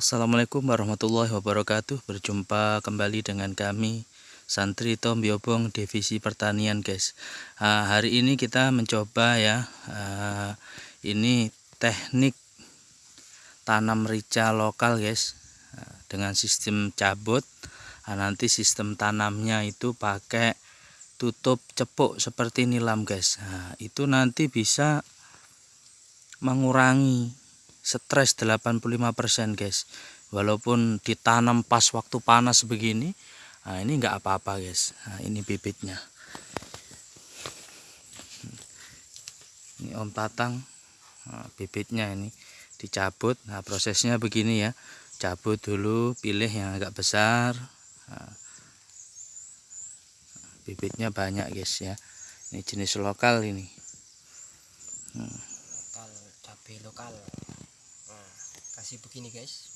Assalamualaikum warahmatullahi wabarakatuh. Berjumpa kembali dengan kami Santri Tom Biobong Divisi Pertanian guys. Uh, Hari ini kita mencoba ya uh, Ini teknik Tanam rica lokal guys. Uh, Dengan sistem cabut. Uh, Nanti sistem tanamnya itu pakai Tutup cepuk seperti nilam guys. Uh, Itu nanti bisa Mengurangi stres 85% guys. Walaupun ditanam pas waktu panas begini nah ini enggak apa-apa guys. Nah, ini bibitnya. Ini om tatang nah, bibitnya ini dicabut. Nah prosesnya begini ya. Cabut dulu pilih yang agak besar. Nah, bibitnya banyak guys ya. Ini jenis lokal ini. Hmm. lokal cabai lokal kasih begini guys.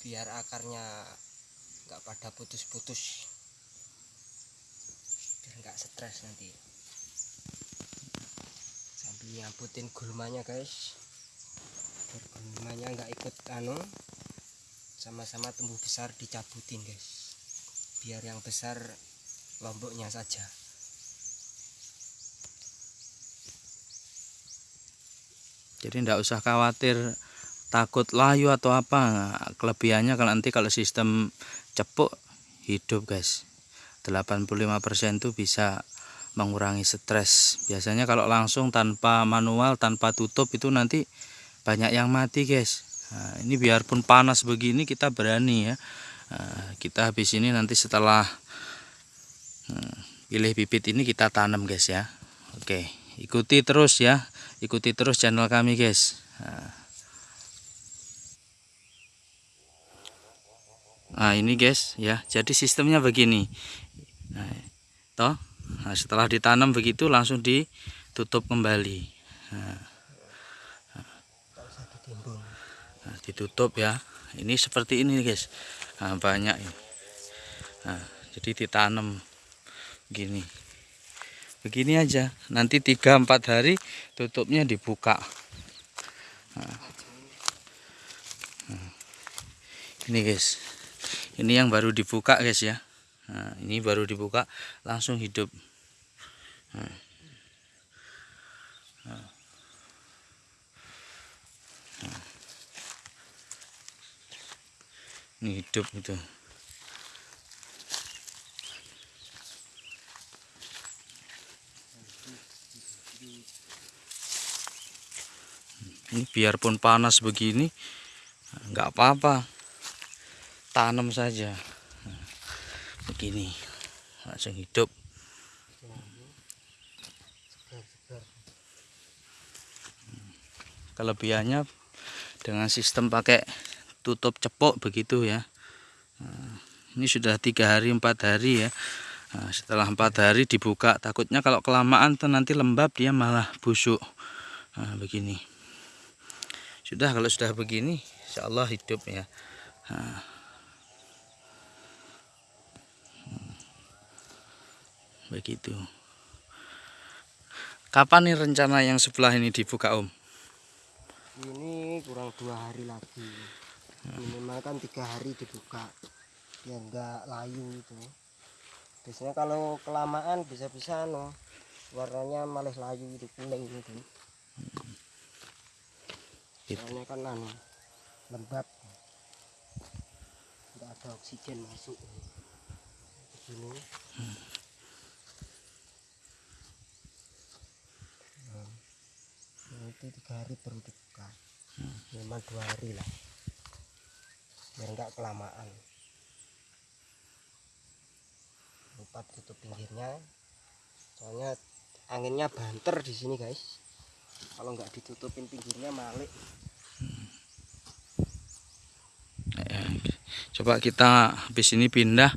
Biar akarnya nggak pada putus-putus. Biar nggak stres nanti. Sambil nyamputin gulmanya guys. Biar gulmanya nggak ikut anu sama-sama tumbuh besar dicabutin guys. Biar yang besar lomboknya saja. Jadi tidak usah khawatir takut layu atau apa kelebihannya kalau nanti kalau sistem cepuk hidup guys. 85% itu bisa mengurangi stres. Biasanya kalau langsung tanpa manual tanpa tutup itu nanti banyak yang mati guys. Nah, ini biarpun panas begini kita berani ya. Nah, kita habis ini nanti setelah hmm, pilih bibit ini kita tanam guys ya. Oke ikuti terus ya. Ikuti terus channel kami guys. Nah. Nah ini guys ya. Jadi sistemnya begini. Nah, toh nah, setelah ditanam begitu langsung ditutup kembali. Nah, nah, ditutup ya. Ini seperti ini guys. Nah, banyak ini nah, jadi ditanam gini begini aja. Nanti 3-4 hari tutupnya dibuka. Nah, nah, ini guys ini yang baru dibuka guys ya. Nah, ini baru dibuka langsung hidup. Nah. Nah. ini hidup itu ini biarpun panas begini nggak apa-apa tanam saja. Begini langsung hidup. Kelebihannya dengan sistem pakai tutup cepok begitu ya. Ini sudah tiga hari empat hari ya. Setelah empat hari dibuka takutnya kalau kelamaan tuh nanti lembab dia malah busuk. Nah, begini. Sudah kalau sudah begini Insya Allah hidup ya. Nah, begitu. Kapan nih rencana yang sebelah ini dibuka om? Ini kurang dua hari lagi. Minimal kan tiga hari dibuka. Biar enggak layu itu. Biasanya kalau kelamaan bisa-bisa no warnanya malah layu itu kuning gitu. Soalnya kan anu lembab. Enggak ada oksigen masuk. Begini. Hmm. Itu tiga hari baru dibuka. Hmm. memang dua hari lah. Biar enggak kelamaan. Lupa tutup pinggirnya. Soalnya anginnya banter di sini guys. Kalau nggak ditutupin pinggirnya malik. Hmm. coba kita habis ini pindah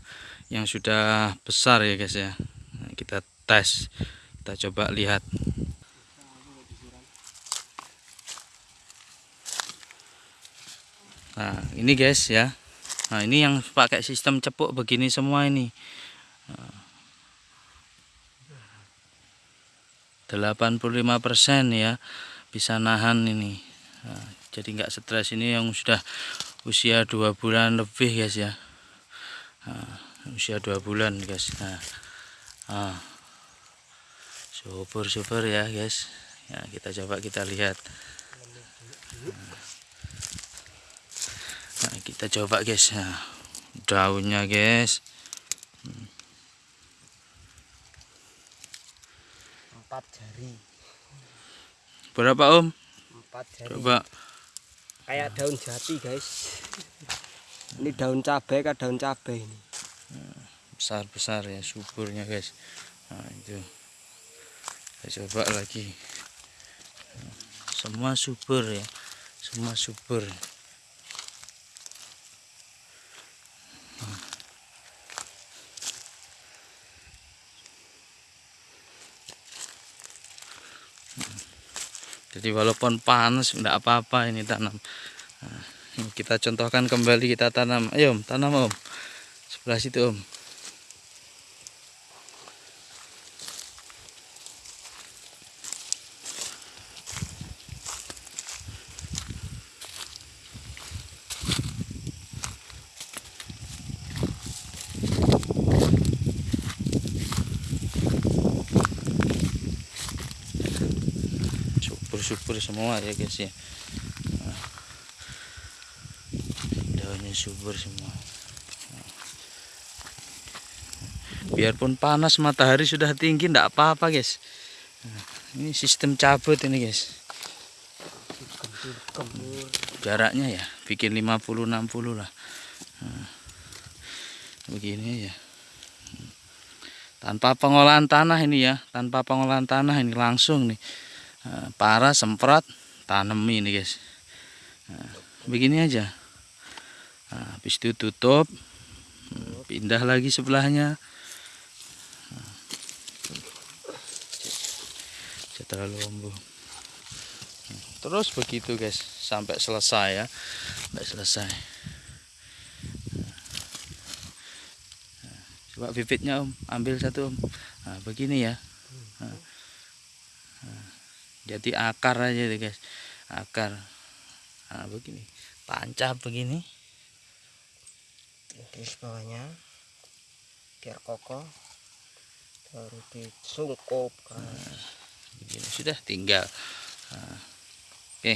yang sudah besar ya guys ya. Kita tes. Kita coba lihat nah ini guys ya. Nah ini yang pakai sistem cepuk begini semua ini. 85% ya bisa nahan ini. Nah, jadi nggak stres. Ini yang sudah usia dua bulan lebih guys ya. Nah, usia dua bulan guys. Nah, nah. super super ya guys. Ya kita coba kita lihat nah, kita coba guys. Nah, daunnya guys. Empat jari. Berapa om? Empat jari. Coba. Kayak daun jati guys. Ini daun cabai kan daun cabai ini. Besar besar ya suburnya guys. Nah itu. Kita coba lagi. Semua subur ya. Semua subur jadi walaupun panas enggak apa-apa ini tanam. Nah, kita contohkan kembali kita tanam. Ayo tanam om. Sebelah situ om subur-subur semua ya guys ya. Daunnya subur semua. Biarpun panas matahari sudah tinggi tidak apa-apa guys. Ini sistem cabut ini guys. Jaraknya ya bikin 50-60 lah. Begini ya tanpa pengolahan tanah ini ya tanpa pengolahan tanah ini langsung nih para semprot tanam ini guys. Nah, begini aja. Nah, habis itu tutup hmm, pindah lagi sebelahnya. Nah, terlalu lombo terus begitu guys sampai selesai ya. Sampai selesai. Coba bibitnya om. Ambil satu om. Nah, begini ya. Nah, jadi akar aja deh guys. Akar. Nah begini. Tancap begini. Terus bawahnya. Biar kokoh. Baru disungkup nah, begini. Sudah tinggal. Nah, oke.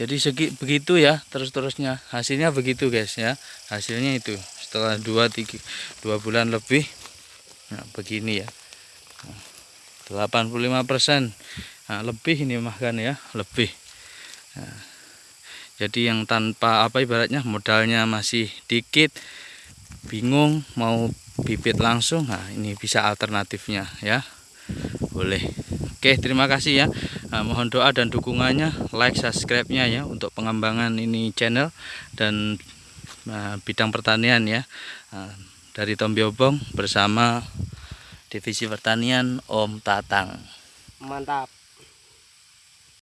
Jadi segi begitu ya terus terusnya hasilnya begitu guys ya. Hasilnya itu. Setelah dua tiga dua bulan lebih. Nah begini ya. 85 persen nah, lebih ini mah kan ya. Lebih. Nah, jadi yang tanpa apa ibaratnya modalnya masih dikit bingung mau bibit langsung nah ini bisa alternatifnya ya. Boleh. Oke terima kasih ya. Nah, mohon doa dan dukungannya like subscribe nya ya untuk pengembangan ini channel dan nah, bidang pertanian ya. Nah, dari Tom Biobong bersama divisi pertanian Om Tatang. Mantap